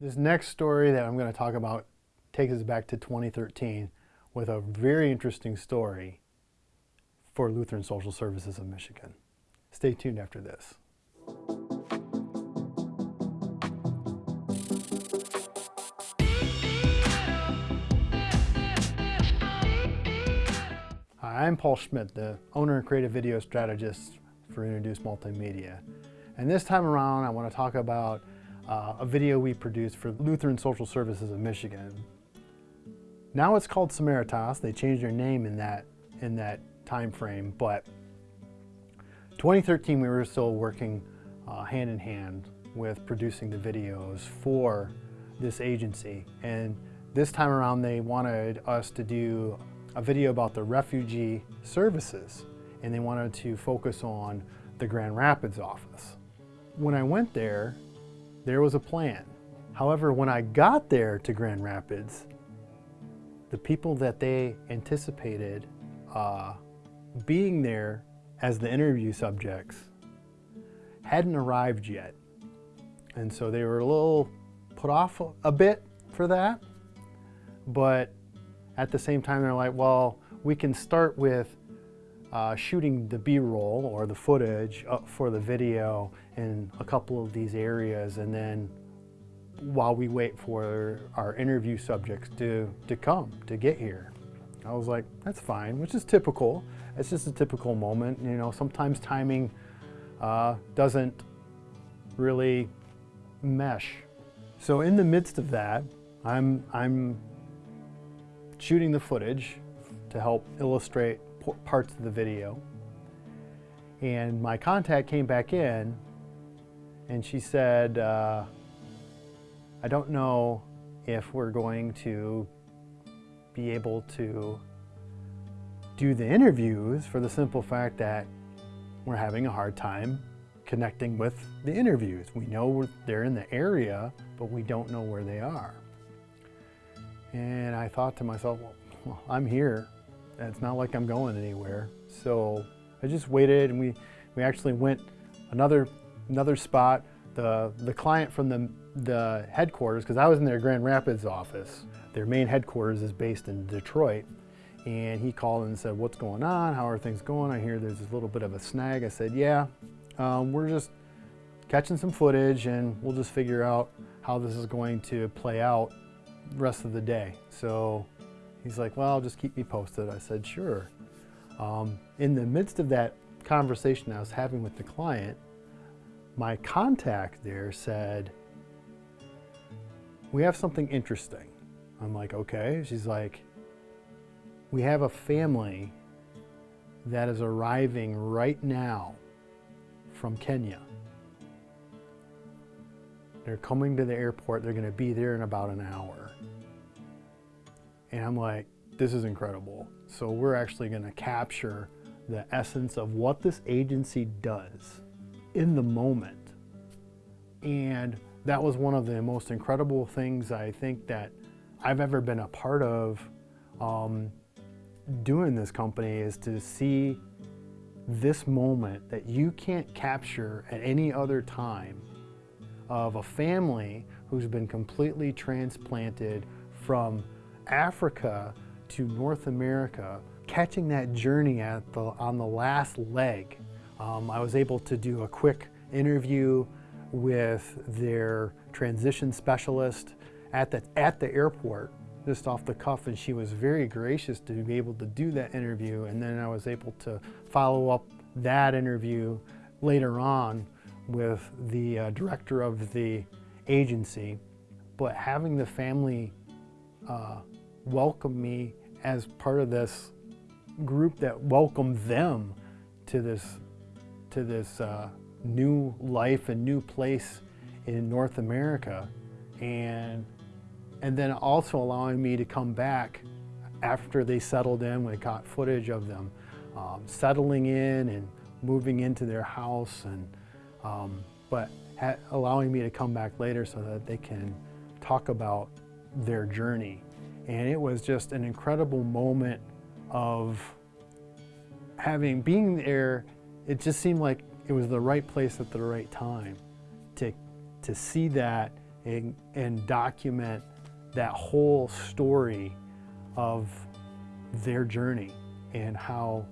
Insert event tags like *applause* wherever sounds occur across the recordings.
This next story that I'm going to talk about takes us back to 2013 with a very interesting story for Lutheran Social Services of Michigan. Stay tuned after this. Hi, I'm Paul Schmidt, the owner and creative video strategist for Introduce Multimedia. And this time around, I want to talk about uh, a video we produced for Lutheran Social Services of Michigan. Now it's called Samaritas. They changed their name in that, in that time frame, but 2013 we were still working uh, hand in hand with producing the videos for this agency. And this time around they wanted us to do a video about the refugee services and they wanted to focus on the Grand Rapids office. When I went there, there was a plan. However, when I got there to Grand Rapids, the people that they anticipated uh, being there as the interview subjects hadn't arrived yet. And so they were a little put off a bit for that. But at the same time, they're like, well, we can start with uh, shooting the B-roll or the footage for the video in a couple of these areas and then while we wait for our interview subjects to, to come, to get here. I was like, that's fine, which is typical. It's just a typical moment. You know, sometimes timing uh, doesn't really mesh. So in the midst of that, I'm, I'm shooting the footage to help illustrate parts of the video. And my contact came back in and she said, uh, I don't know if we're going to be able to do the interviews for the simple fact that we're having a hard time connecting with the interviews. We know they're in the area, but we don't know where they are. And I thought to myself, well, *laughs* I'm here. It's not like I'm going anywhere. So I just waited and we, we actually went another, another spot. The, the client from the, the headquarters, because I was in their Grand Rapids office, their main headquarters is based in Detroit. And he called and said, what's going on? How are things going? I hear there's a little bit of a snag. I said, yeah, um, we're just catching some footage and we'll just figure out how this is going to play out rest of the day. So He's like, well, just keep me posted. I said, sure. Um, in the midst of that conversation I was having with the client, my contact there said, we have something interesting. I'm like, okay. She's like, we have a family that is arriving right now from Kenya. They're coming to the airport. They're going to be there in about an hour. And I'm like, this is incredible. So we're actually gonna capture the essence of what this agency does in the moment. And that was one of the most incredible things I think that I've ever been a part of um, doing this company is to see this moment that you can't capture at any other time of a family who's been completely transplanted from Africa to North America, catching that journey at the, on the last leg. Um, I was able to do a quick interview with their transition specialist at the, at the airport just off the cuff and she was very gracious to be able to do that interview and then I was able to follow up that interview later on with the uh, director of the agency but having the family uh, welcome me as part of this group that welcomed them to this to this uh, new life and new place in North America. And and then also allowing me to come back after they settled in we got footage of them um, settling in and moving into their house and um, but allowing me to come back later so that they can talk about their journey and it was just an incredible moment of having, being there, it just seemed like it was the right place at the right time to, to see that and, and document that whole story of their journey and how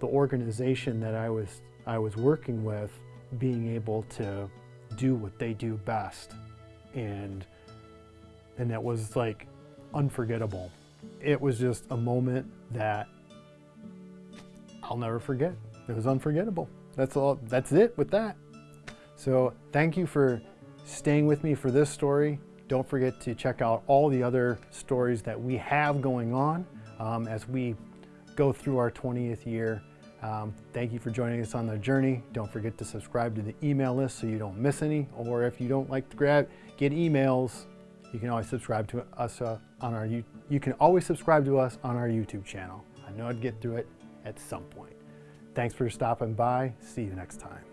the organization that I was, I was working with being able to do what they do best. And, and that was like unforgettable. It was just a moment that I'll never forget. It was unforgettable. That's all, that's it with that. So thank you for staying with me for this story. Don't forget to check out all the other stories that we have going on um, as we go through our 20th year. Um, thank you for joining us on the journey. Don't forget to subscribe to the email list so you don't miss any. Or if you don't like to grab, get emails, you can always subscribe to us uh, on our, you you can always subscribe to us on our YouTube channel. I know I'd get through it at some point. Thanks for stopping by. See you next time.